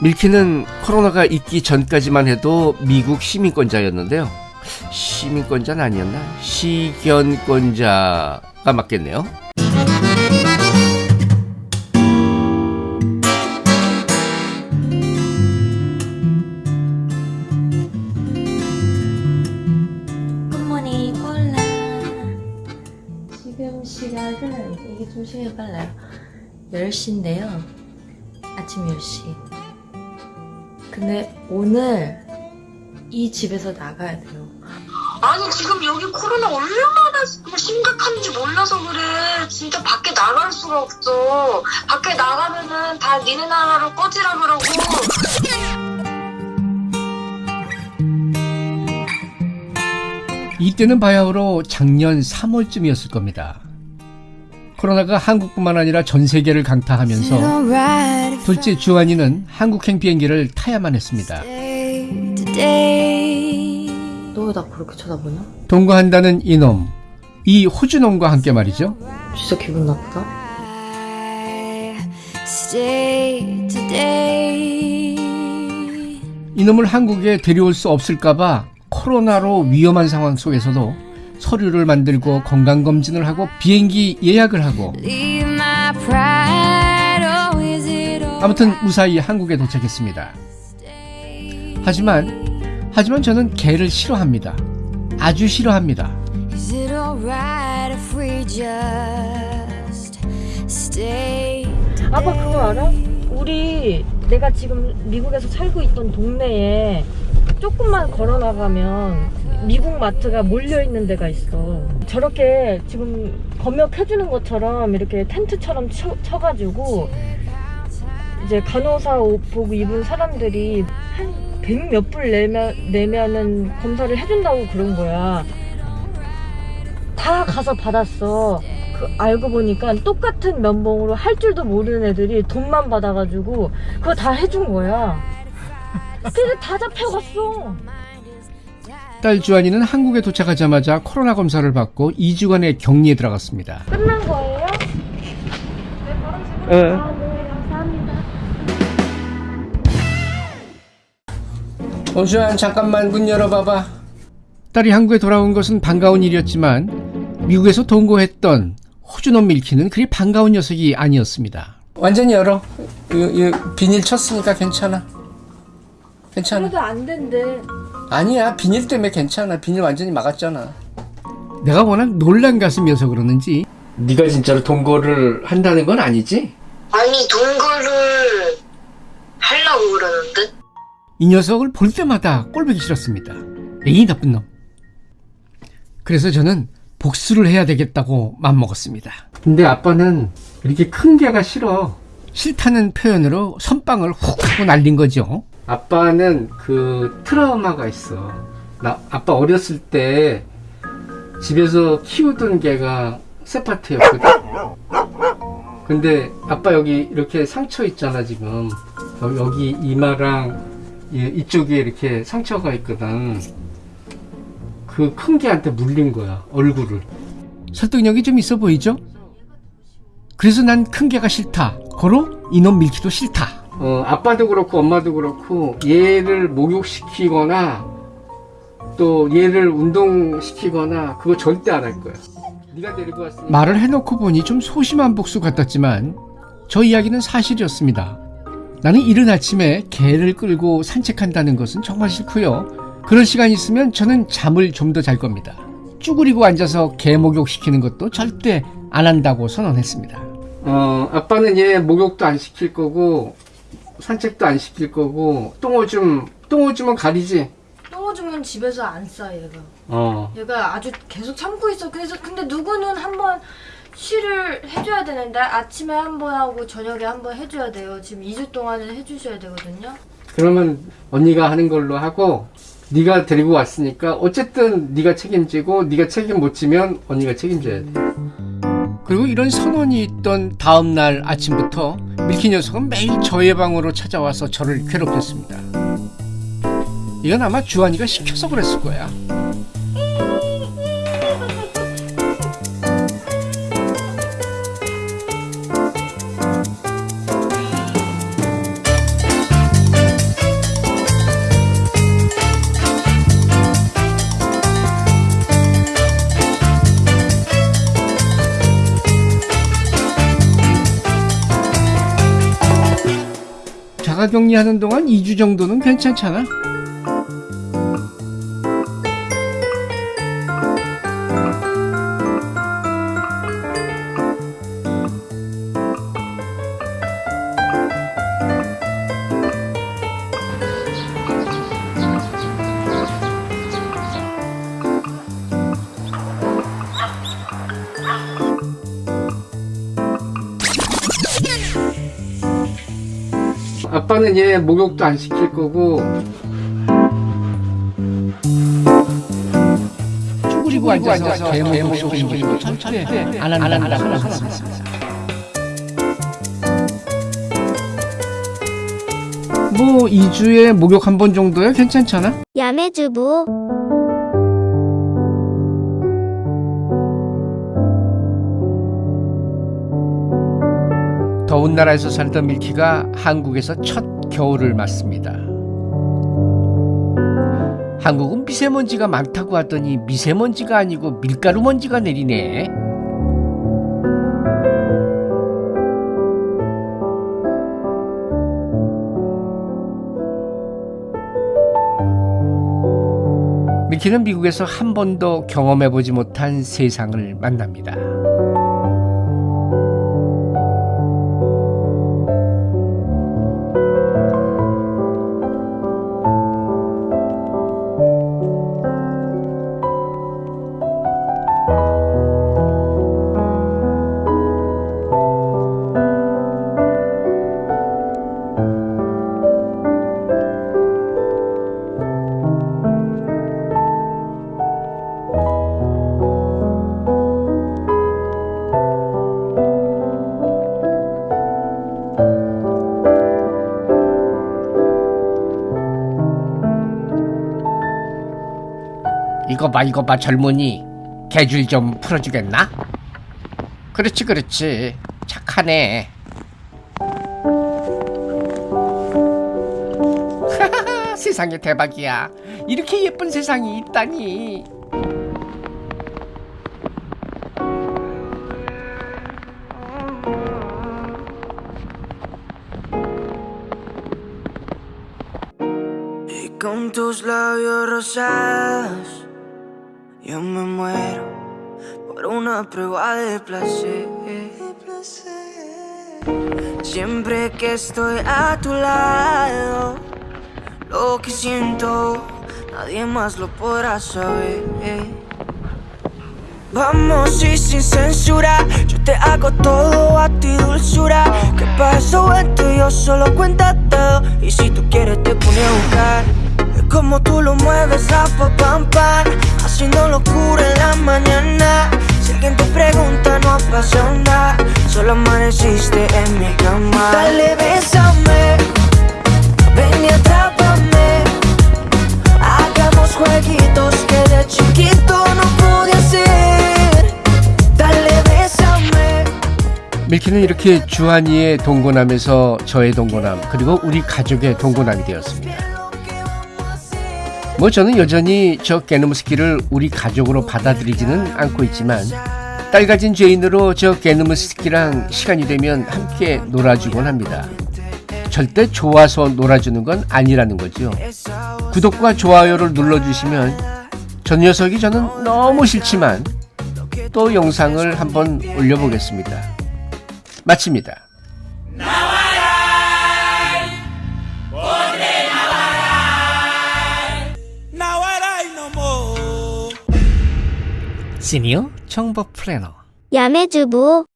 밀키는 코로나가 있기 전까지만 해도 미국 시민권자였는데요. 시민권자는 아니었나? 시견권자가 맞겠네요. 굿모닝 콜라 지금 시각은 이게 좀 시간이 빨라요 10시인데요 아침 10시 근데 오늘 이 집에서 나가야 돼요. 아니 지금 여기 코로나 얼마나 심각한지 몰라서 그래. 진짜 밖에 나갈 수가 없어. 밖에 나가면은 다 니네 나라로 꺼지라 그러고. 이때는 바야흐로 작년 3월쯤이었을 겁니다. 코로나가 한국뿐만 아니라 전 세계를 강타하면서 둘째 주한이는 한국행 비행기를 타야만 했습니다. 너 왜 나 그렇게 쳐다보냐? 동거한다는 이놈, 이 호주놈과 함께 말이죠. 진짜 기분 나쁘다 이놈을 한국에 데려올 수 없을까봐 코로나로 위험한 상황 속에서도 서류를 만들고 건강검진을 하고 비행기 예약을 하고 아무튼 무사히 한국에 도착했습니다. 하지만 하지만 저는 개를 싫어합니다. 아주 싫어합니다. 아빠 그거 알아? 우리 내가 지금 미국에서 살고 있던 동네에 조금만 걸어 나가면 미국 마트가 몰려 있는 데가 있어. 저렇게 지금 검역해주는 것처럼 이렇게 텐트처럼 쳐, 쳐가지고 이제 간호사 옷복 입은 사람들이 한 백 몇 불 내면 내면은 검사를 해준다고 그런 거야. 다 가서 받았어. 그 알고 보니까 똑같은 면봉으로 할 줄도 모르는 애들이 돈만 받아가지고 그거 다 해준 거야. 그래서 다 잡혀갔어. 딸 주한이는 한국에 도착하자마자 코로나 검사를 받고 2주간의 격리에 들어갔습니다. 끝난 거예요? 예. 아, 네, 감사합니다. 오주한 잠깐만 문 열어봐봐. 딸이 한국에 돌아온 것은 반가운 일이었지만 미국에서 동거했던 호주놈 밀키는 그리 반가운 녀석이 아니었습니다. 완전히 열어. 이, 이 비닐 쳤으니까 괜찮아. 괜찮아. 그래도 안 된대. 아니야 비닐 때문에 괜찮아. 비닐 완전히 막았잖아. 내가 워낙 놀란 가슴이어서 그러는지 네가 진짜로 동거를 한다는 건 아니지? 아니 동거를 하려고 그러는데 이 녀석을 볼 때마다 꼴보기 싫었습니다. 에이 나쁜 놈. 그래서 저는 복수를 해야 되겠다고 맘먹었습니다. 근데 아빠는 이렇게 큰 개가 싫어. 싫다는 표현으로 선빵을 훅 하고 날린 거죠. 아빠는 그 트라우마가 있어. 나 아빠 어렸을 때 집에서 키우던 개가 세파트였거든. 근데 아빠 여기 이렇게 상처 있잖아 지금. 여- 여기 이마랑 이- 이쪽에 이렇게 상처가 있거든. 그 큰 개한테 물린 거야 얼굴을. 설득력이 좀 있어 보이죠? 그래서 난 큰 개가 싫다. 고로 이놈 밀기도 싫다. 어, 아빠도 그렇고 엄마도 그렇고 얘를 목욕시키거나 또 얘를 운동시키거나 그거 절대 안 할 거야. 네가 데리고 왔으니까. 말을 해놓고 보니 좀 소심한 복수 같았지만 저 이야기는 사실이었습니다. 나는 이른 아침에 개를 끌고 산책한다는 것은 정말 싫고요. 그럴 시간 있으면 저는 잠을 좀 더 잘 겁니다. 쭈그리고 앉아서 개 목욕 시키는 것도 절대 안 한다고 선언했습니다. 어, 아빠는 얘 목욕도 안 시킬 거고 산책도 안 시킬 거고 똥오줌 똥오줌은 가리지. 똥오줌은 집에서 안 싸, 얘가. 어. 얘가 아주 계속 참고 있어. 그래서 근데 누구는 한번 쉬를 해줘야 되는데 아침에 한 번 하고 저녁에 한 번 해줘야 돼요. 지금 2주 동안은 해주셔야 되거든요. 그러면 언니가 하는 걸로 하고 네가 데리고 왔으니까 어쨌든 네가 책임지고 네가 책임 못 지면 언니가 책임져야 돼. 그리고 이런 선언이 있던 다음 날 아침부터 밀키 녀석은 매일 저의 방으로 찾아와서 저를 괴롭혔습니다. 이건 아마 주한이가 시켜서 그랬을 거야. 자가 격리하는 동안 2주 정도는 괜찮잖아. 아빠는 얘 목욕도 안 시킬 거고. 쭈그리고 앉아서 개 목욕 시키는 거 절대 안 한다고 하셨습니다. 뭐 2주에 목욕 한 번 정도야? 괜찮잖아? 야매주부 더운 나라에서 살던 밀키가 한국에서 첫 겨울을 맞습니다. 한국은 미세먼지가 많다고 하더니 미세먼지가 아니고 밀가루 먼지가 내리네. 밀키는 미국에서 한 번도 경험해보지 못한 세상을 만납니다. 이거 봐 이거 봐 젊은이. 개줄 좀 풀어주겠나? 그렇지 그렇지. 착하네. 세상에 대박이야. 이렇게 예쁜 세상이 있다니. Con tus labios rosados Yo me muero por una prueba de placer. Siempre que estoy a tu lado Lo que siento nadie más lo podrá saber. Vamos y sin censura Yo te hago todo a ti dulzura. Que para eso vente yo solo cuenta todo. Y si tú quieres te pone a buscar como tú lo mueves a pa pam pam Haciendo locura en la mañana Si alguien te pregunta no nada Solo amaneciste en mi cama Dale, bésame Ven y atrápame Hagamos jueguitos que de chiquito no pude hacer Dale, bésame 밀키는 이렇게 주한이의 동고남에서 저의 동고남 그리고 우리 가족의 동고남이 되었습니다 뭐 저는 여전히 저 게노무스키를 우리 가족으로 받아들이지는 않고 있지만 딸 가진 죄인으로 저 게노무스키랑 시간이 되면 함께 놀아주곤 합니다. 절대 좋아서 놀아주는 건 아니라는 거죠. 구독과 좋아요를 눌러주시면 저 녀석이 저는 너무 싫지만 또 영상을 한번 올려보겠습니다. 마칩니다. 시니어 정보 플래너. 야매주부